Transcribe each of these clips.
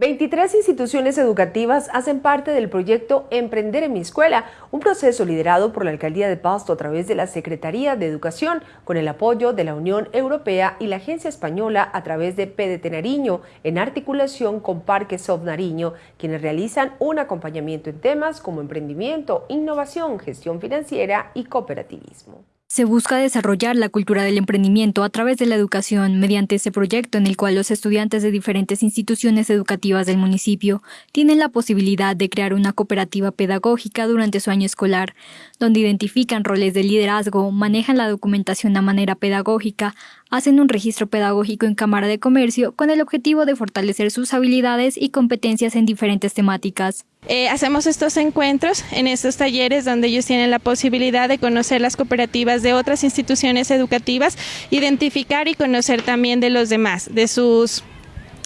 23 instituciones educativas hacen parte del proyecto Emprender en mi escuela, un proceso liderado por la Alcaldía de Pasto a través de la Secretaría de Educación, con el apoyo de la Unión Europea y la Agencia Española a través de PDT Nariño, en articulación con Parque Soft Nariño, quienes realizan un acompañamiento en temas como emprendimiento, innovación, gestión financiera y cooperativismo. Se busca desarrollar la cultura del emprendimiento a través de la educación mediante este proyecto en el cual los estudiantes de diferentes instituciones educativas del municipio tienen la posibilidad de crear una cooperativa pedagógica durante su año escolar, donde identifican roles de liderazgo, manejan la documentación de manera pedagógica, hacen un registro pedagógico en Cámara de Comercio con el objetivo de fortalecer sus habilidades y competencias en diferentes temáticas. Eh, hacemos estos encuentros en estos talleres donde ellos tienen la posibilidad de conocer las cooperativas de otras instituciones educativas, identificar y conocer también de los demás, de sus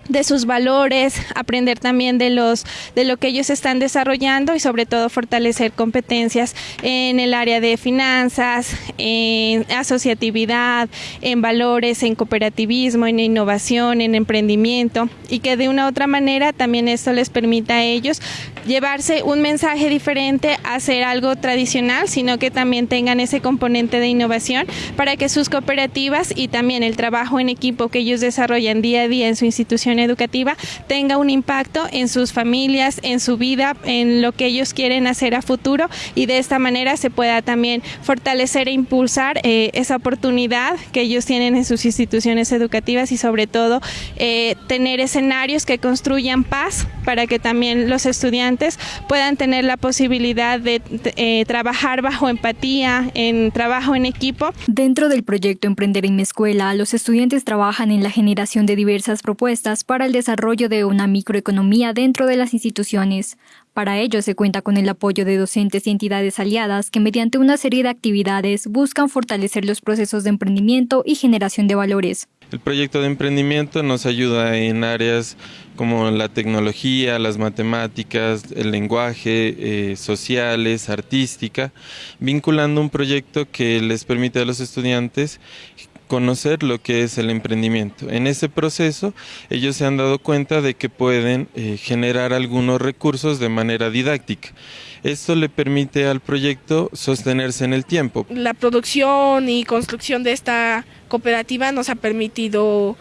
de sus valores, aprender también de los de lo que ellos están desarrollando y sobre todo fortalecer competencias en el área de finanzas, en asociatividad, en valores, en cooperativismo, en innovación, en emprendimiento. Y que de una u otra manera también esto les permita a ellos llevarse un mensaje diferente hacer algo tradicional, sino que también tengan ese componente de innovación para que sus cooperativas y también el trabajo en equipo que ellos desarrollan día a día en su educativa tenga un impacto en sus familias, en su vida, en lo que ellos quieren hacer a futuro y de esta manera se pueda también fortalecer e impulsar eh, esa oportunidad que ellos tienen en sus instituciones educativas y sobre todo eh, tener escenarios que construyan paz para que también los estudiantes puedan tener la posibilidad de eh, trabajar bajo empatía, en trabajo en equipo. Dentro del proyecto Emprender en mi escuela, los estudiantes trabajan en la generación de diversas propuestas para el desarrollo de una microeconomía dentro de las instituciones. Para ello se cuenta con el apoyo de docentes y entidades aliadas que mediante una serie de actividades buscan fortalecer los procesos de emprendimiento y generación de valores. El proyecto de emprendimiento nos ayuda en áreas como la tecnología, las matemáticas, el lenguaje, eh, sociales, artística, vinculando un proyecto que les permite a los estudiantes conocer lo que es el emprendimiento. En ese proceso ellos se han dado cuenta de que pueden eh, generar algunos recursos de manera didáctica. Esto le permite al proyecto sostenerse en el tiempo. La producción y construcción de esta cooperativa nos ha permitido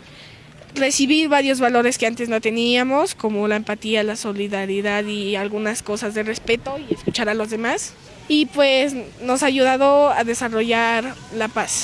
recibir varios valores que antes no teníamos, como la empatía, la solidaridad y algunas cosas de respeto y escuchar a los demás. Y pues nos ha ayudado a desarrollar la paz.